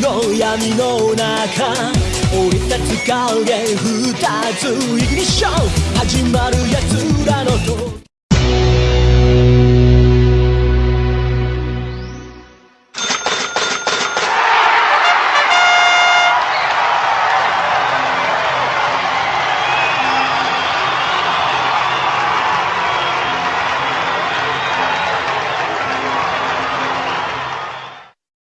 の闇の中俺たち影二つイグニッション